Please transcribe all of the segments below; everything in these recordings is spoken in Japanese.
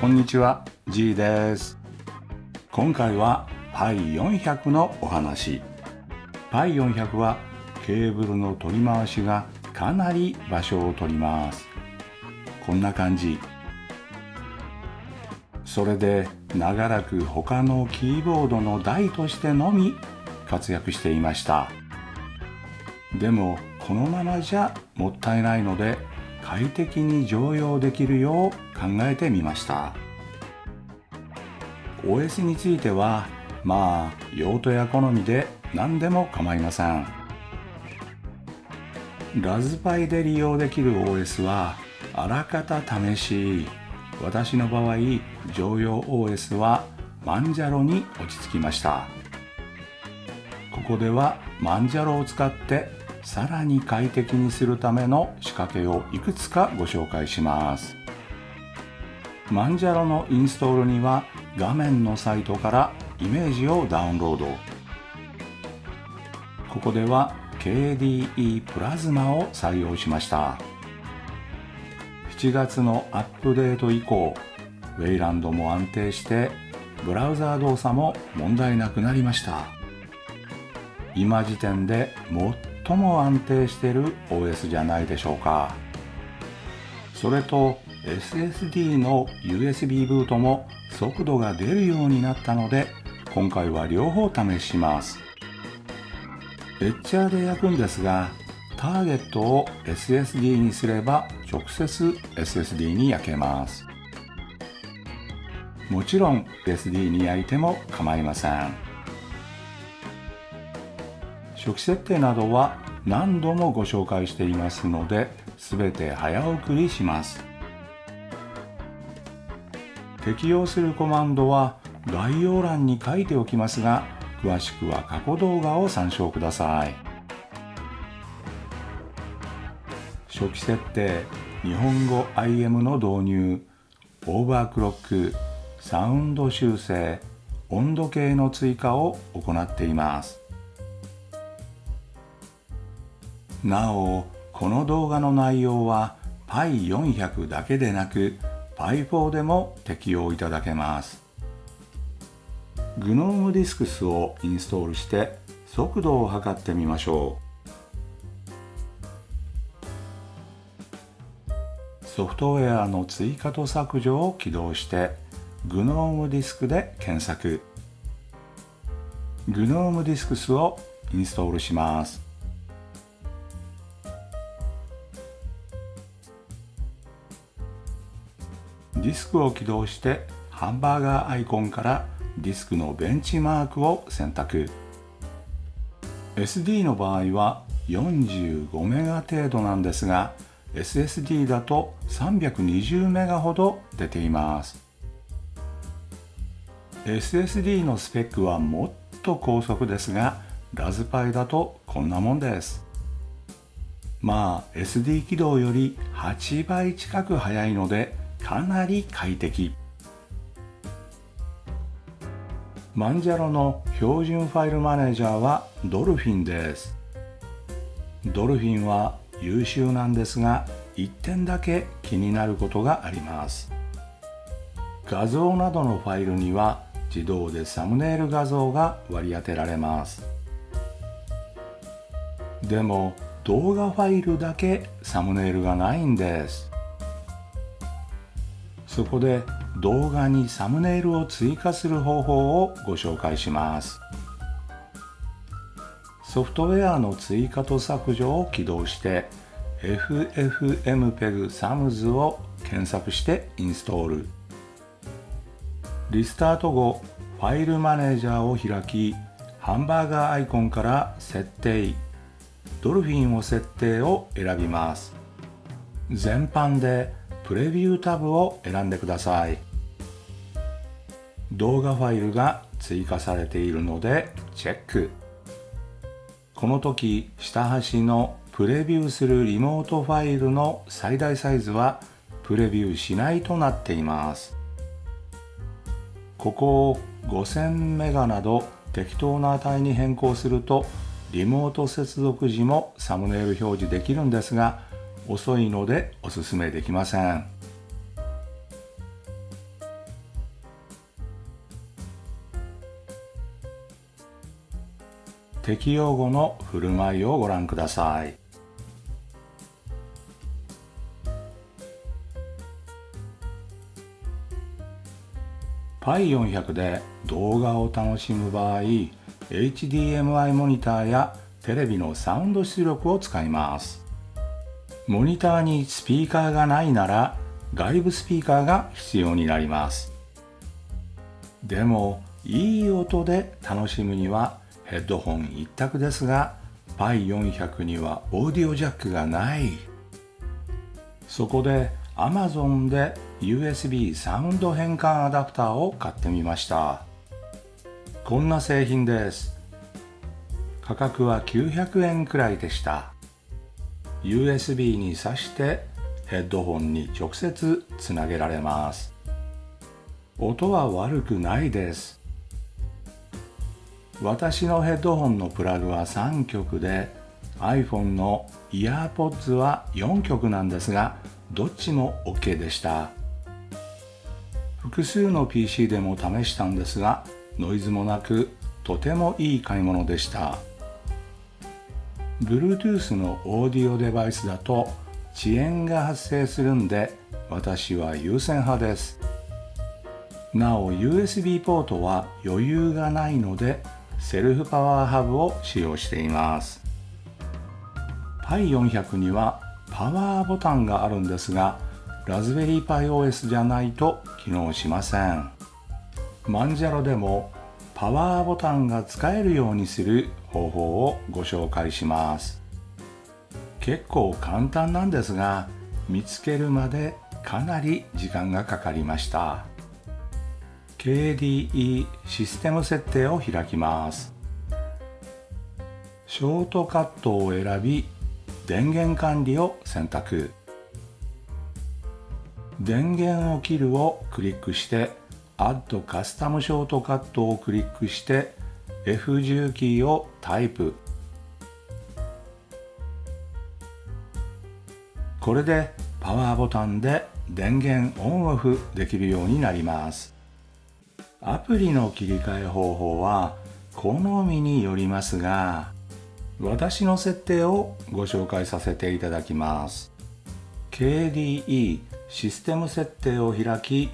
こんにちは G です。今回は Pi400 のお話。Pi400 はケーブルの取り回しがかなり場所を取ります。こんな感じ。それで長らく他のキーボードの台としてのみ活躍していました。でもこのままじゃもったいないので快適に常用できるよう考えてみました。OS についてはまあ用途や好みで何でも構いません。ラズパイで利用できる OS はあらかた試し。私の場合常用 OS はマンジャロに落ち着きました。ここではマンジャロを使ってさらに快適にするための仕掛けをいくつかご紹介します。マンジャロのインストールには画面のサイトからイメージをダウンロード。ここでは KDE プラズマを採用しました。7月のアップデート以降ウェイランドも安定してブラウザー動作も問題なくなりました。今時点で最も安定してる OS じゃないでしょうか。それと SSD の USB ブートも速度が出るようになったので今回は両方試します。エッチャーで焼くんですがターゲットを SSD にすれば直接 SSD に焼けます。もちろん SD に焼いても構いません。初期設定などは何度もご紹介していますので全て早送りします。適用するコマンドは概要欄に書いておきますが詳しくは過去動画を参照ください。初期設定日本語 IM の導入オーバークロックサウンド修正温度計の追加を行っています。なおこの動画の内容は Pi400 だけでなく Pi4 でも適用いただけます。GNOME ディスクスをインストールして速度を測ってみましょう。ソフトウェアの追加と削除を起動して GNOME ディスクで検索。GNOME ディスクスをインストールします。ディスクを起動してハンバーガーアイコンからディスクのベンチマークを選択。SD の場合は45メガ程度なんですが SSD だと320メガほど出ています。SSD のスペックはもっと高速ですがラズパイだとこんなもんです。まあ SD 起動より8倍近く速いのでかなり快適。マンジャロの標準ファイルマネージャーはドルフィンです。ドルフィンは優秀なんですが1点だけ気になることがあります。画像などのファイルには自動でサムネイル画像が割り当てられます。でも動画ファイルだけサムネイルがないんです。そこで動画にサムネイルを追加する方法をご紹介します。ソフトウェアの追加と削除を起動して FFmpeg-SAMS を検索してインストール。リスタート後ファイルマネージャーを開きハンバーガーアイコンから設定。ドルフィンを設定を選びます。全般でプレビュータブを選んでください。動画ファイルが追加されているのでチェック。この時下端のプレビューするリモートファイルの最大サイズはプレビューしないとなっています。ここを5000メガなど適当な値に変更するとリモート接続時もサムネイル表示できるんですが遅いのでおすすめできません。適用後の振る舞いをご覧ください。パイ400で動画を楽しむ場合 HDMI モニターやテレビのサウンド出力を使います。モニターにスピーカーがないなら外部スピーカーが必要になります。でもいい音で楽しむにはヘッドホン一択ですが Pi400 にはオーディオジャックがない。そこで Amazon で USB サウンド変換アダプターを買ってみました。こんな製品です。価格は900円くらいでした。USB に挿してヘッドホンに直接つなげられます。音は悪くないです。私のヘッドホンのプラグは3曲で iPhone の EarPods は4曲なんですがどっちも OK でした。複数の PC でも試したんですがノイズもなくとてもいい買い物でした。Bluetooth のオーディオデバイスだと遅延が発生するんで私は優先派です。なお USB ポートは余裕がないのでセルフパワーハブを使用しています。Pi400 にはパワーボタンがあるんですがラズベリーパイ OS じゃないと機能しません。マンジャロでもパワーボタンが使えるようにする方法をご紹介します。結構簡単なんですが見つけるまでかなり時間がかかりました。KDE システム設定を開きます。ショートカットを選び電源管理を選択。電源を切るをクリックして Add カスタムショートカットをクリックして F10 キーをタイプ。これでパワーボタンで電源オンオフできるようになります。アプリの切り替え方法は好みによりますが私の設定をご紹介させていただきます。KDE システム設定を開き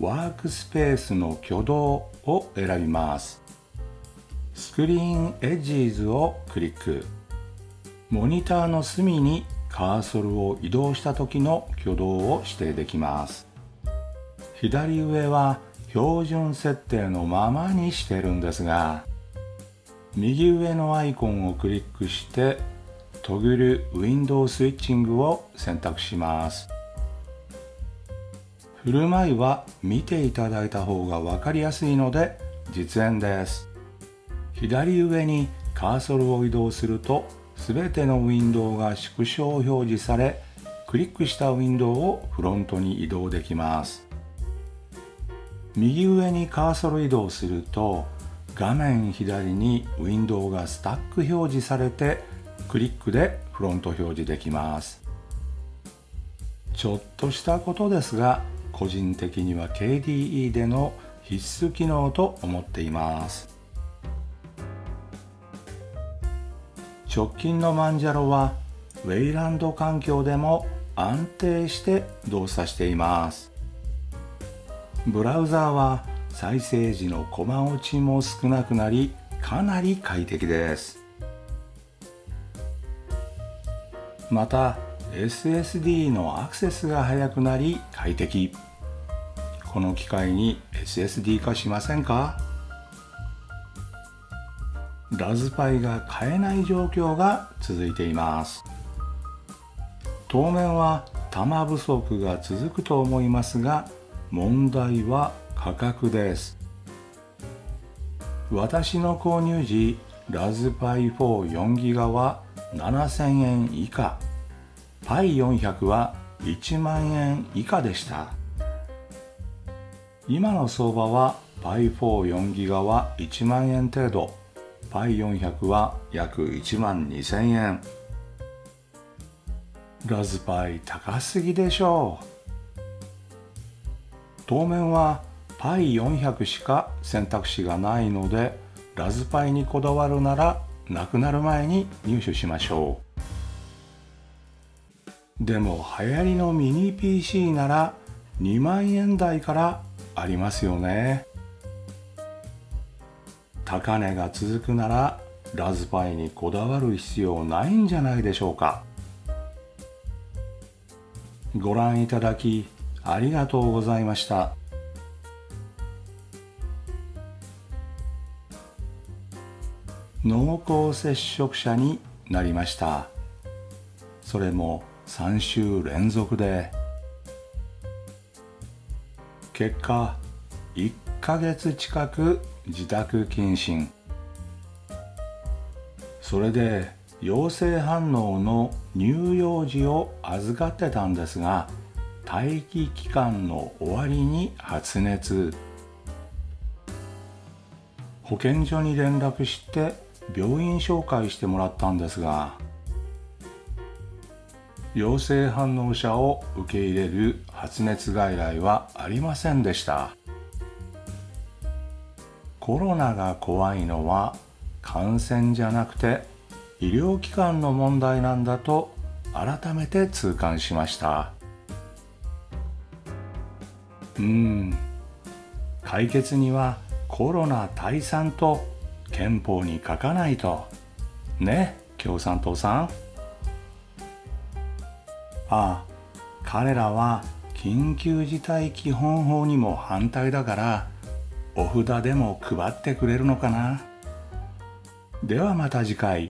ワークスペースの挙動を選びます。スクリーンエッジーズをクリック。モニターの隅にカーソルを移動した時の挙動を指定できます。左上は標準設定のままにしてるんですが右上のアイコンをクリックしてトグルウィンドウスイッチングを選択します。振る舞いは見ていただいた方が分かりやすいので実演です。左上にカーソルを移動すると全てのウィンドウが縮小表示されクリックしたウィンドウをフロントに移動できます。右上にカーソル移動すると画面左にウィンドウがスタック表示されてクリックでフロント表示できます。ちょっとしたことですが個人的には KDE での必須機能と思っています。直近のマンジャロはウェイランド環境でも安定して動作しています。ブラウザーは再生時のコマ落ちも少なくなりかなり快適です。また SSD のアクセスが速くなり快適。この機会に SSD 化しませんか？ラズパイが買えない状況が続いています。当面は玉不足が続くと思いますが問題は価格です。私の購入時ラズパイ44ギガは7000円以下。パイ400は1万円以下でした。今の相場は Pi44 ギガは1万円程度。Pi400 は約1万2000円。ラズパイ高すぎでしょう。当面は Pi400 しか選択肢がないのでラズパイにこだわるならなくなる前に入手しましょう。でも流行りのミニ PC なら2万円台からありますよね。高値が続くならラズパイにこだわる必要ないんじゃないでしょうか。ご覧いただきありがとうございました。濃厚接触者になりました。それも3週連続で。結果1ヶ月近く自宅謹慎。それで陽性反応の乳幼児を預かってたんですが待機期間の終わりに発熱。保健所に連絡して病院紹介してもらったんですが陽性反応者を受け入れる発熱外来はありませんでした。コロナが怖いのは感染じゃなくて医療機関の問題なんだと改めて痛感しました。うん。解決にはコロナ退散と憲法に書かないと。ね共産党さん。ああ彼らは緊急事態基本法にも反対だからお札でも配ってくれるのかな。ではまた次回。